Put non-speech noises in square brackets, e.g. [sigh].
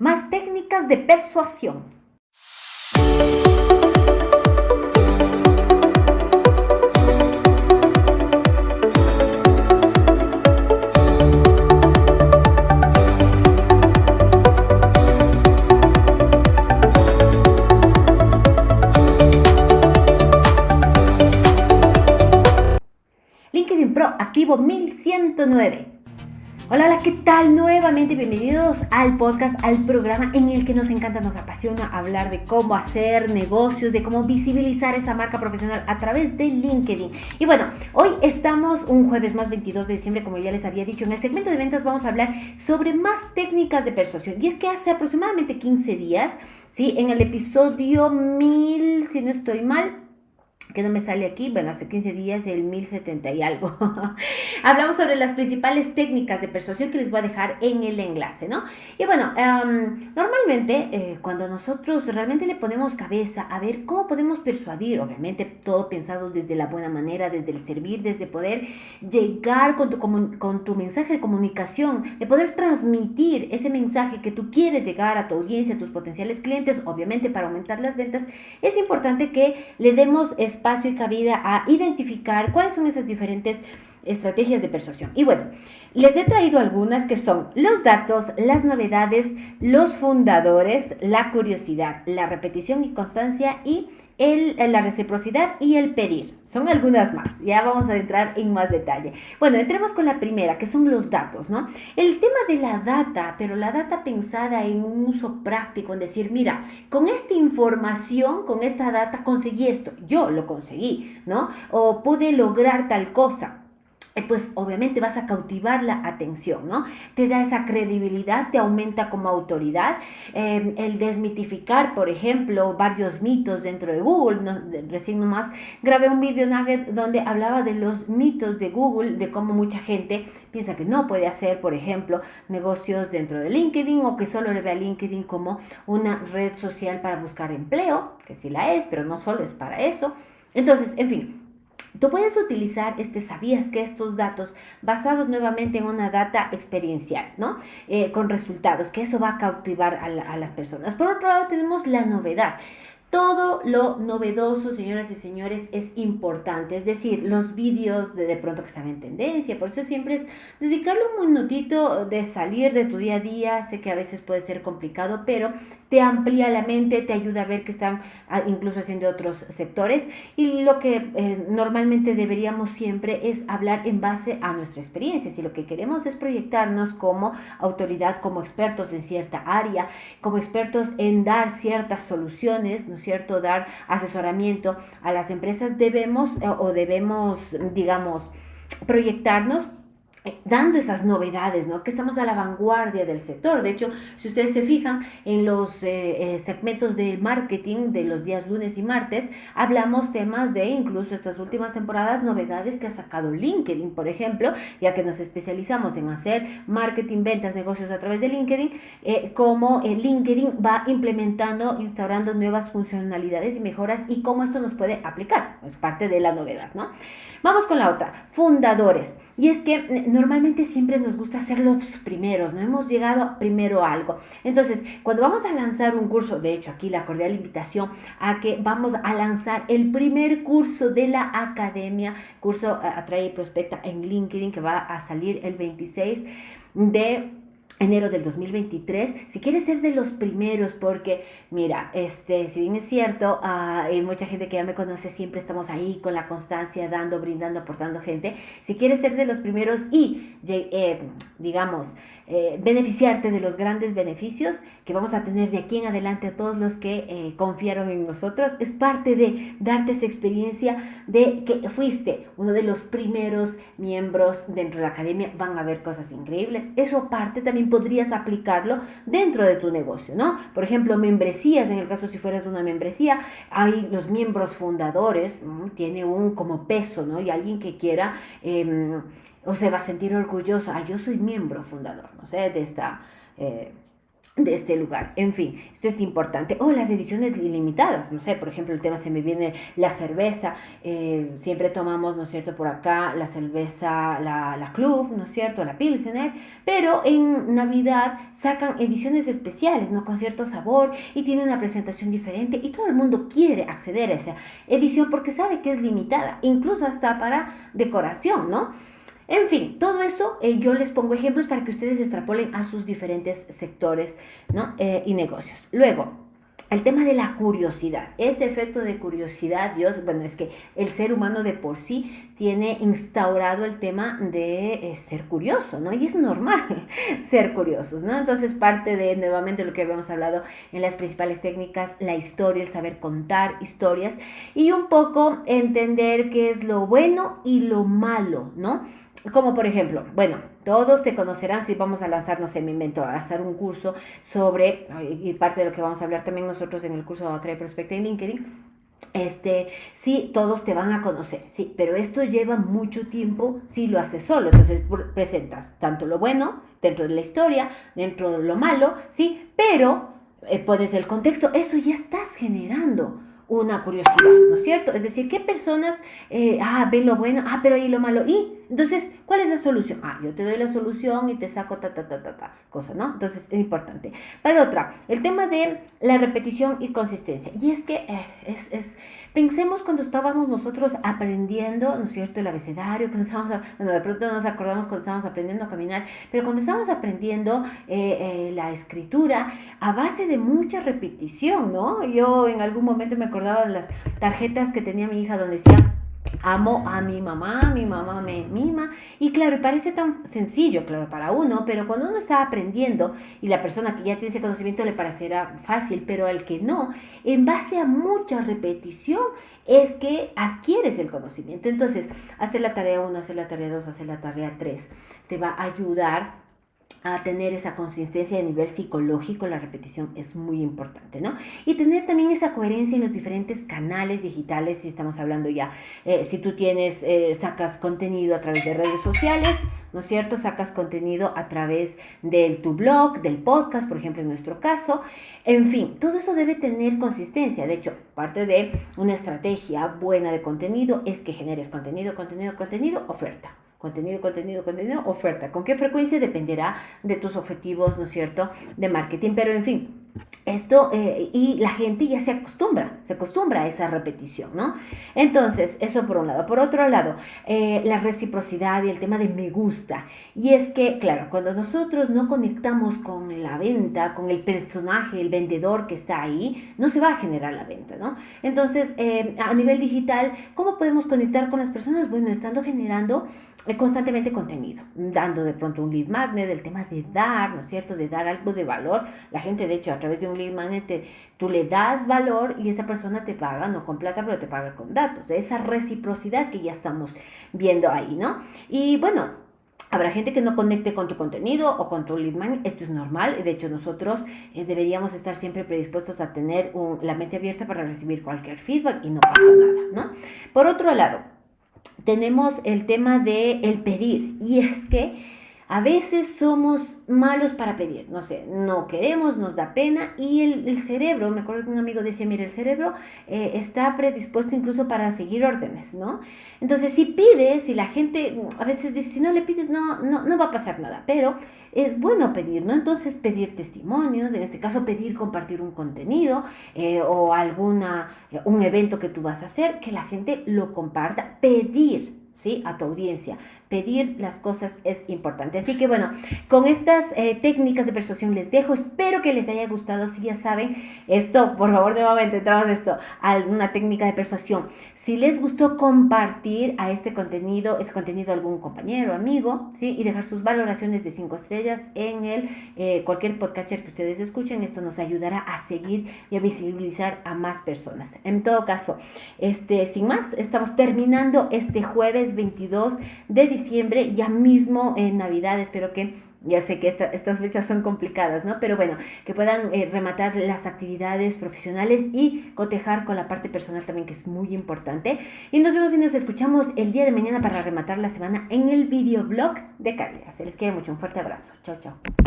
Más técnicas de persuasión. LinkedIn Pro activo 1109. Hola, hola, ¿qué tal? Nuevamente bienvenidos al podcast, al programa en el que nos encanta, nos apasiona hablar de cómo hacer negocios, de cómo visibilizar esa marca profesional a través de LinkedIn. Y bueno, hoy estamos un jueves más 22 de diciembre, como ya les había dicho, en el segmento de ventas vamos a hablar sobre más técnicas de persuasión. Y es que hace aproximadamente 15 días, ¿sí? En el episodio 1000, si no estoy mal, que no me sale aquí, bueno, hace 15 días el 1070 y algo. [laughs] Hablamos sobre las principales técnicas de persuasión que les voy a dejar en el enlace, ¿no? Y bueno, normalmente eh, cuando nosotros realmente le ponemos cabeza a ver cómo podemos persuadir, obviamente todo pensado desde la buena manera, desde el servir, desde poder llegar con tu, con tu mensaje de comunicación, de poder transmitir ese mensaje que tú quieres llegar a tu audiencia, a tus potenciales clientes, obviamente para aumentar las ventas, es importante que le demos y cabida a identificar cuáles son esas diferentes estrategias de persuasión. Y bueno, les he traído algunas que son los datos, las novedades, los fundadores, la curiosidad, la repetición y constancia y el, la reciprocidad y el pedir. Son algunas más. Ya vamos a entrar en más detalle. Bueno, entremos con la primera, que son los datos, ¿no? El tema de la data, pero la data pensada en un uso práctico, en decir, mira, con esta información, con esta data conseguí esto, yo lo conseguí, ¿no? O pude lograr tal cosa pues obviamente vas a cautivar la atención, ¿no? Te da esa credibilidad, te aumenta como autoridad. Em, el desmitificar, por ejemplo, varios mitos dentro de Google. ¿no? Recién nomás grabé un video nugget donde hablaba de los mitos de Google, de cómo mucha gente piensa que no puede hacer, por ejemplo, negocios dentro de LinkedIn o que solo le ve a LinkedIn como una red social para buscar empleo, que sí la es, pero no solo es para eso. Entonces, en fin, Tú puedes utilizar, este, sabías que estos datos basados nuevamente en una data experiencial, ¿no? Eh, con resultados, que eso va a cautivar a, a las personas. Por otro lado, tenemos la novedad. Todo lo novedoso, señoras y señores, es importante. Es decir, los vídeos de, de pronto que están en tendencia. Por eso siempre es dedicarle un minutito de salir de tu día a día. Sé que a veces puede ser complicado, pero te amplía la mente, te ayuda a ver que están ah, incluso haciendo otros sectores. Y lo que eh, normalmente deberíamos siempre es hablar en base a nuestra experiencia. Si lo que queremos es proyectarnos como autoridad, como expertos en cierta área, como expertos en dar ciertas soluciones, cierto?, dar asesoramiento a las empresas, debemos eh, o debemos, digamos, proyectarnos dando esas novedades, ¿no? Que estamos a la vanguardia del sector. De hecho, si ustedes se fijan en los eh, eh, segmentos del marketing de los días lunes y martes, hablamos temas de incluso estas últimas temporadas, novedades que ha sacado LinkedIn, por ejemplo, ya que nos especializamos en hacer marketing, ventas, negocios a través de LinkedIn, eh, cómo LinkedIn va implementando, instaurando nuevas funcionalidades y mejoras y cómo esto nos puede aplicar. Es parte de la novedad, ¿no? Vamos con la otra, fundadores. Y es que normalmente siempre nos gusta ser los primeros, no hemos llegado primero a algo. Entonces, cuando vamos a lanzar un curso, de hecho aquí la cordial invitación a que vamos a lanzar el primer curso de la academia, curso eh, Atrae y Prospecta en LinkedIn que va a salir el 26 de enero del 2023, si quieres ser de los primeros, porque mira, este, si bien es cierto, ah, hay mucha gente que ya me conoce, siempre estamos ahí con la constancia, dando, brindando, aportando gente, si quieres ser de los primeros y, eh, digamos, eh, beneficiarte de los grandes beneficios que vamos a tener de aquí en adelante a todos los que eh, confiaron en nosotros, es parte de darte esa experiencia de que fuiste uno de los primeros miembros dentro de la academia, van a ver cosas increíbles, eso aparte también podrías aplicarlo dentro de tu negocio, ¿no? Por ejemplo, membresías, en el caso si fueras una membresía, hay los miembros fundadores, tiene un como peso, ¿no? Y alguien que quiera... Em, o se va a sentir orgulloso, ah, yo soy miembro fundador, no sé, de esta, eh, de este lugar. En fin, esto es importante. O las ediciones ilimitadas, no sé, por ejemplo, el tema se me viene la cerveza. Eh, siempre tomamos, ¿no es cierto?, por acá la cerveza, la, la Club, ¿no es cierto?, la Pilsener. Pero en Navidad sacan ediciones especiales, ¿no?, con cierto sabor y tiene una presentación diferente y todo el mundo quiere acceder a esa edición porque sabe que es limitada, incluso hasta para decoración, ¿no? En fin, todo eso eh, yo les pongo ejemplos para que ustedes extrapolen a sus diferentes sectores ¿no? Eh, y negocios. Luego, el tema de la curiosidad, ese efecto de curiosidad, Dios, bueno, es que el ser humano de por sí tiene instaurado el tema de eh, ser curioso, ¿no? Y es normal [laughs] ser curiosos, ¿no? Entonces parte de nuevamente lo que habíamos hablado en las principales técnicas, la historia, el saber contar historias y un poco entender qué es lo bueno y lo malo, ¿no? Como por ejemplo, bueno, todos te conocerán si vamos a lanzarnos en mi invento, a hacer un curso sobre, y parte de lo que vamos a hablar también nosotros en el curso de Atrae Prospecta en LinkedIn, este, sí, todos te van a conocer, sí, pero esto lleva mucho tiempo si lo haces solo. Entonces presentas tanto lo bueno dentro de la historia, dentro de lo malo, sí, pero eh, pones el contexto, eso ya estás generando una curiosidad, ¿no es cierto? Es decir, ¿qué personas, eh, ah, ven lo bueno, ah, pero ahí lo malo, y entonces, ¿cuál es la solución? Ah, yo te doy la solución y te saco ta, ta, ta, ta, ta, cosa, ¿no? Entonces, es importante. Para otra, el tema de la repetición y consistencia. Y es que eh, es, es, pensemos cuando estábamos nosotros aprendiendo, ¿no es cierto?, el abecedario, cuando estábamos, bueno, de pronto nos acordamos cuando estábamos aprendiendo a caminar, pero cuando estábamos aprendiendo eh, eh, la escritura a base de mucha repetición, ¿no? Yo en algún momento me acordaba de las tarjetas que tenía mi hija donde decía Amo a mi mamá, mi mamá me mima. Y claro, parece tan sencillo, claro, para uno, pero cuando uno está aprendiendo y la persona que ya tiene ese conocimiento le parecerá fácil, pero al que no, en base a mucha repetición es que adquieres el conocimiento. Entonces, hacer la tarea 1, hacer la tarea 2, hacer la tarea 3, te va a ayudar a tener esa consistencia a nivel psicológico, la repetición es muy importante, ¿no? Y tener también esa coherencia en los diferentes canales digitales, si estamos hablando ya, eh, si tú tienes, eh, sacas contenido a través de redes sociales, ¿no es cierto? Sacas contenido a través de tu blog, del podcast, por ejemplo, en nuestro caso. En fin, todo eso debe tener consistencia. De hecho, parte de una estrategia buena de contenido es que generes contenido, contenido, contenido, oferta. Contenido, contenido, contenido, oferta. ¿Con qué frecuencia? Dependerá de tus objetivos, ¿no es cierto?, de marketing. Pero en fin, esto eh, y la gente ya se acostumbra, se acostumbra a esa repetición, ¿no? Entonces, eso por un lado. Por otro lado, eh, la reciprocidad y el tema de me gusta. Y es que, claro, cuando nosotros no conectamos con la venta, con el personaje, el vendedor que está ahí, no se va a generar la venta, ¿no? Entonces, eh, a nivel digital, ¿cómo podemos conectar con las personas? Bueno, estando generando constantemente contenido, dando de pronto un lead magnet, el tema de dar, ¿no es cierto? De dar algo de valor. La gente, de hecho, a través de un lead magnet, tú le das valor y esta persona te paga, no con plata, pero te paga con datos. Esa reciprocidad que ya estamos viendo ahí, ¿no? Y bueno, Habrá gente que no conecte con tu contenido o con tu lead magnet. Esto es normal. De hecho, nosotros eh, deberíamos estar siempre predispuestos a tener la mente abierta para recibir cualquier feedback y no pasa nada, ¿no? Por otro lado, tenemos el tema de pedir. Y es que a veces somos malos para pedir, no sé, no queremos, nos da pena y el, cerebro, me acuerdo que un amigo decía, mira, el cerebro eh, está predispuesto incluso para seguir órdenes, ¿no? Entonces, si pides, si la gente a veces dice, si no le pides, no, no, no va a pasar nada, pero es bueno pedir, ¿no? Entonces, pedir testimonios, en este caso, pedir compartir un contenido eh, o alguna, un evento que tú vas a hacer, que la gente lo comparta, pedir, ¿sí? A tu audiencia pedir las cosas es importante. Así que bueno, con estas eh, técnicas de persuasión les dejo. Espero que les haya gustado. Si ya saben, esto, por favor, nuevamente entramos esto a una técnica de persuasión. Si les gustó compartir a este contenido, este contenido a algún compañero, amigo, ¿sí? Y dejar sus valoraciones de cinco estrellas en el eh, cualquier podcaster que ustedes escuchen. Esto nos ayudará a seguir y a visibilizar a más personas. En todo caso, este, sin más, estamos terminando este jueves 22 de diciembre ya mismo en Navidad, espero que ya sé que estas fechas son complicadas, ¿no? Pero bueno, que puedan eh, rematar las actividades profesionales y cotejar con la parte personal también, que es muy importante. Y nos vemos y nos escuchamos el día de mañana para rematar la semana en el videoblog de Calia. Se les quiere mucho, un fuerte abrazo. Chao, chao.